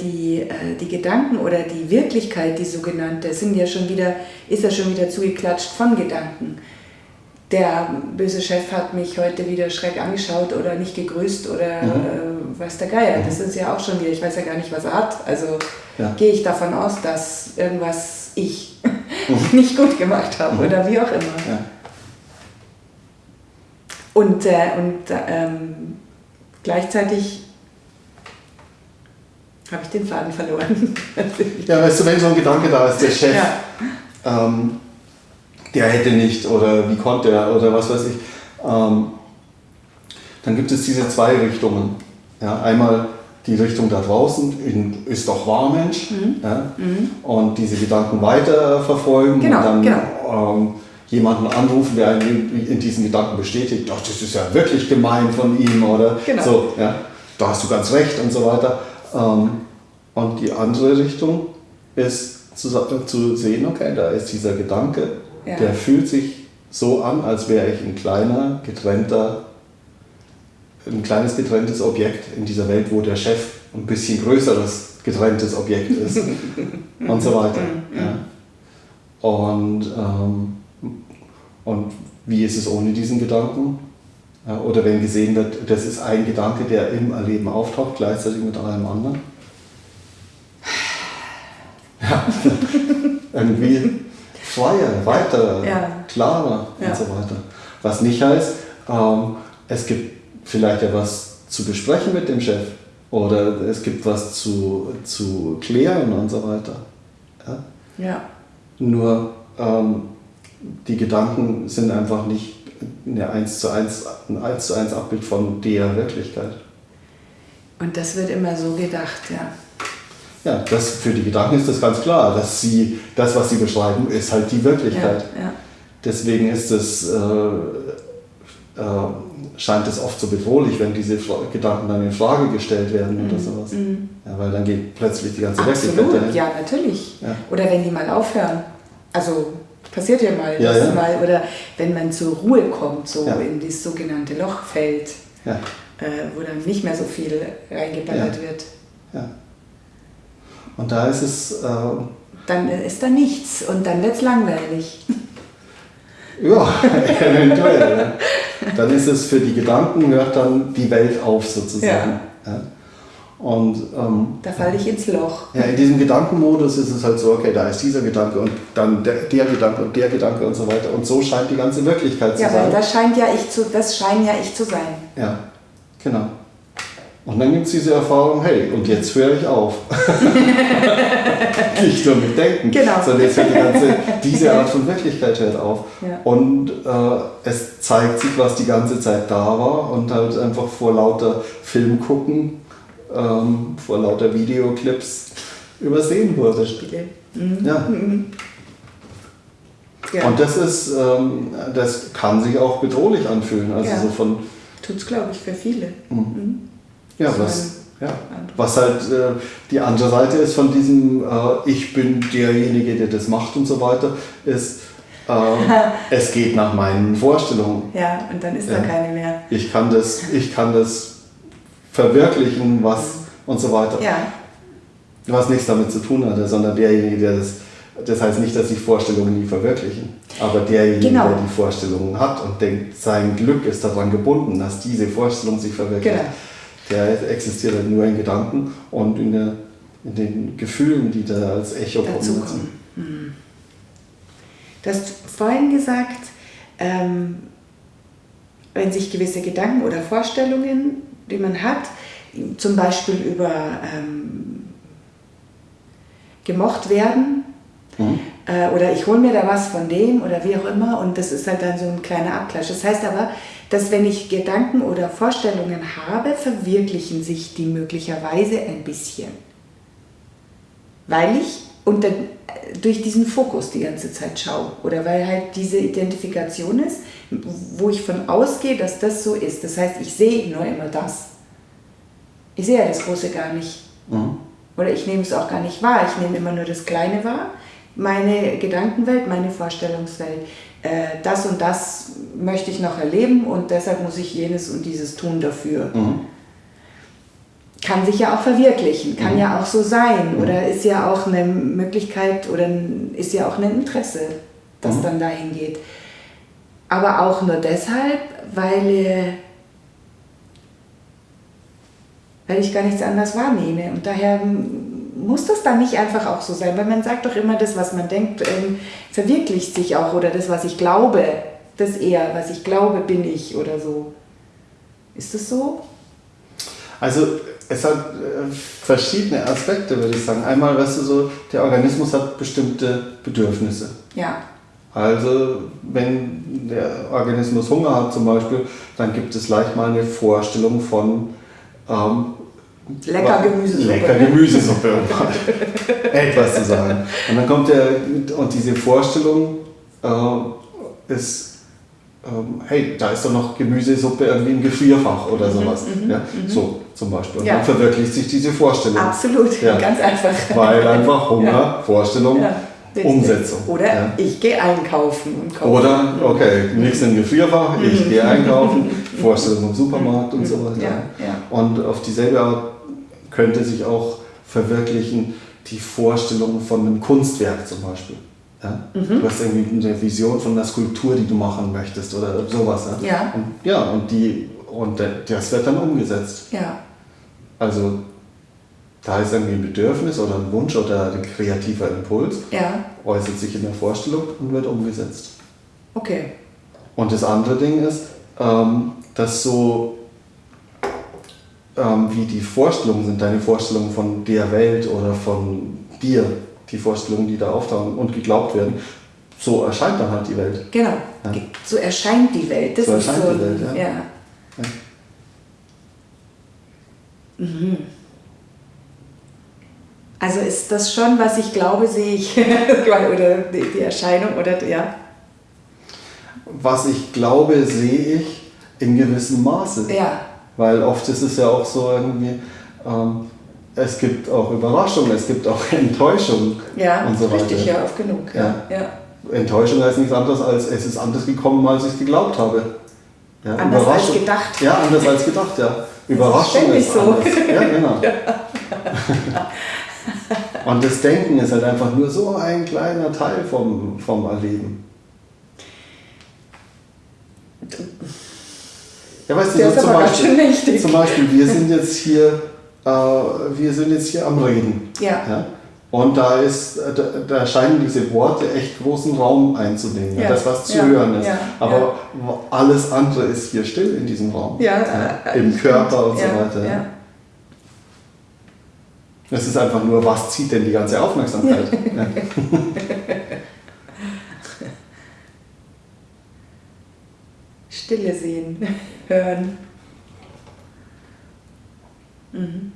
die, äh, die Gedanken oder die Wirklichkeit, die sogenannte, sind ja schon wieder, ist ja schon wieder zugeklatscht von Gedanken. Der böse Chef hat mich heute wieder schreck angeschaut oder nicht gegrüßt oder mhm. äh, weiß der Geier. Mhm. Das ist ja auch schon wieder, ich weiß ja gar nicht, was er hat. Also ja. gehe ich davon aus, dass irgendwas ich mhm. nicht gut gemacht habe mhm. oder wie auch immer. Ja. Und, äh, und ähm, gleichzeitig habe ich den Faden verloren. ja, weißt du, wenn so ein Gedanke da ist, der Chef, ja. ähm, der hätte nicht oder wie konnte er oder was weiß ich, ähm, dann gibt es diese zwei Richtungen. Ja, einmal die Richtung da draußen, in, ist doch wahr, Mensch, mhm. Ja, mhm. und diese Gedanken weiter verfolgen genau, und dann genau. ähm, jemanden anrufen, der einen in diesen Gedanken bestätigt, ach, das ist ja wirklich gemein von ihm oder genau. so, ja, da hast du ganz recht und so weiter. Ähm, und die andere Richtung ist zu, zu, sehen, okay, da ist dieser Gedanke, ja. der fühlt sich so an, als wäre ich ein kleiner, getrennter, ein kleines getrenntes Objekt in dieser Welt, wo der Chef ein bisschen größeres getrenntes Objekt ist und so weiter. Mhm. Ja. Und, ähm, und wie ist es ohne diesen Gedanken? Oder wenn gesehen wird, das ist ein Gedanke, der im Erleben auftaucht, gleichzeitig mit einem anderen. Ja, irgendwie freier, weiter, ja. klarer ja. und so weiter. Was nicht heißt, ähm, es gibt vielleicht ja was zu besprechen mit dem Chef oder es gibt was zu, zu klären und so weiter. Ja. ja. Nur ähm, die Gedanken sind einfach nicht eine 1 zu 1, ein 1 zu 1 Abbild von der Wirklichkeit. Und das wird immer so gedacht, ja. Ja, das, für die Gedanken ist das ganz klar, dass sie, das, was sie beschreiben, ist halt die Wirklichkeit. Ja, ja. Deswegen ist es, äh, äh, scheint es oft so bedrohlich, wenn diese Gedanken dann in Frage gestellt werden mhm. oder sowas. Mhm. Ja, weil dann geht plötzlich die ganze Absolut. Wirklichkeit dahin. Ja, natürlich. Ja. Oder wenn die mal aufhören. Also passiert ja mal, ja, ja. mal oder wenn man zur Ruhe kommt, so ja. in das sogenannte Loch fällt, äh, wo dann nicht mehr so viel reingeballert wird. Ja. Und da ist es. Äh, dann ist da nichts und dann wird es langweilig. Ja, eventuell. Dann ist es für die Gedanken, hört dann die Welt auf sozusagen. Ja. Und, ähm, da falle ich ins Loch. Ja, in diesem Gedankenmodus ist es halt so, okay, da ist dieser Gedanke und dann der, der Gedanke und der Gedanke und so weiter. Und so scheint die ganze Wirklichkeit zu ja, sein. Ja, weil das scheint ja ich zu, das scheint ja ich zu sein. Ja, genau. Und dann gibt es diese Erfahrung, hey, und jetzt höre ich auf. Nicht nur mit Denken, genau. sondern jetzt hört die ganze, diese Art von Wirklichkeit hört auf. Ja. Und äh, es zeigt sich, was die ganze Zeit da war und halt einfach vor lauter Film gucken ähm, vor lauter Videoclips übersehen wurde. Spiele. Mhm. Ja. Mhm. ja. Und das ist, ähm, das kann sich auch bedrohlich anfühlen. Also ja. so von. Tut's, glaube ich, für viele. Mhm. Mhm. Ja, was, ja. was halt äh, die andere Seite ist von diesem äh, Ich bin derjenige, der das macht und so weiter, ist, äh, es geht nach meinen Vorstellungen. Ja, und dann ist da keine mehr. Ich kann das, ich kann das verwirklichen, was und so weiter. Ja. Was nichts damit zu tun hatte, sondern derjenige, der das, das heißt nicht, dass sich Vorstellungen nie verwirklichen, aber derjenige, genau. der die Vorstellungen hat und denkt, sein Glück ist daran gebunden, dass diese Vorstellung sich verwirklicht, genau. Der existiert halt nur in Gedanken und in, der, in den Gefühlen, die da als Echo Dazu kommen. Mhm. Du hast vorhin gesagt, ähm, wenn sich gewisse Gedanken oder Vorstellungen die man hat, zum Beispiel über ähm, gemocht werden mhm. Äh, oder ich hole mir da was von dem oder wie auch immer und das ist halt dann so ein kleiner Abklatsch. Das heißt aber, dass wenn ich Gedanken oder Vorstellungen habe, verwirklichen sich die möglicherweise ein bisschen. Weil ich unter, durch diesen Fokus die ganze Zeit schaue oder weil halt diese Identifikation ist, wo ich von ausgehe, dass das so ist. Das heißt, ich sehe nur immer das. Ich sehe ja das Große gar nicht. Mhm. Oder ich nehme es auch gar nicht wahr. Ich nehme immer nur das Kleine wahr. Meine Gedankenwelt, meine Vorstellungswelt. Äh, das und das möchte ich noch erleben und deshalb muss ich jenes und dieses tun dafür. Mhm. kann sich ja auch verwirklichen, kann mhm. ja auch so sein mhm. oder ist ja auch eine Möglichkeit oder ist ja auch ein Interesse, das mhm. dann dahin geht. Aber auch nur deshalb, weil, weil ich gar nichts anderes wahrnehme. Und daher muss das dann nicht einfach auch so sein, weil man sagt doch immer, das, was man denkt, ähm, verwirklicht sich auch oder das, was ich glaube, das eher, was ich glaube, bin ich oder so. Ist das so? Also es hat äh, verschiedene Aspekte, würde ich sagen. Einmal, weißt du, so, der Organismus hat bestimmte Bedürfnisse. Ja. Also, wenn der Organismus Hunger hat zum Beispiel, dann gibt es leicht mal eine Vorstellung von ähm, lecker Gemüsesuppe. Lecker Gemüsesuppe, um etwas zu sagen. Und dann kommt der, und diese Vorstellung äh, ist ähm, hey, da ist doch noch Gemüsesuppe irgendwie im Gefrierfach oder mhm, sowas. Mhm, ja, mhm. So zum Beispiel. Und ja. dann verwirklicht sich diese Vorstellung. Absolut, ja. ganz einfach. Weil einfach Hunger, ja. Umsetzung. Oder ich gehe einkaufen und kaufe. Oder, okay, nichts im Gefrierfach, ich gehe einkaufen, Vorstellung im Supermarkt und so weiter. Und auf dieselbe Art könnte sich auch verwirklichen die Vorstellung von einem Kunstwerk zum Beispiel. Ja? Mhm. Du hast irgendwie eine Vision von einer Skulptur, die du machen möchtest oder sowas. Ja. ja. Und, ja, und, die, und das wird dann umgesetzt. Ja. Also da ist irgendwie ein Bedürfnis oder ein Wunsch oder ein kreativer Impuls, ja. äußert sich in der Vorstellung und wird umgesetzt. Okay. Und das andere Ding ist, ähm, dass so ähm, wie die Vorstellungen sind, deine Vorstellungen von der Welt oder von dir, die Vorstellungen, die da auftauchen und geglaubt werden, so erscheint dann halt die Welt. Genau, ja. so erscheint die Welt. Das so erscheint so, die Welt, ja. ja. ja. Mhm. Also ist das schon, was ich glaube, sehe ich, oder die Erscheinung, oder ja? Was ich glaube, sehe ich in gewissem Maße. Ja. Weil oft ist es ja auch so irgendwie, ähm, es gibt auch Überraschungen, es gibt auch Enttäuschungen ja, und so weiter. Richtig, ja, oft genug. Ja. ja. Enttäuschung heißt nichts anderes als, es ist anders gekommen, als ich geglaubt habe. Ja, anders als gedacht. Ja, anders als gedacht, ja. Überraschung ist, ist so. anders. Ja, genau. Und das Denken ist halt einfach nur so ein kleiner Teil vom, vom Erleben. Ja, weißt du, so zum, Beispiel, zum Beispiel, wir sind jetzt hier äh, wir sind jetzt hier am Reden. Ja. ja? Und da, ist, da, da, scheinen diese Worte echt großen Raum einzunehmen, ja. das was zu ja. hören ist. Ja. Aber alles andere ist hier still in diesem Raum. Ja, äh, Im Körper und so weiter. Es ist einfach nur, was zieht denn die ganze Aufmerksamkeit? Stille sehen, hören. Mhm.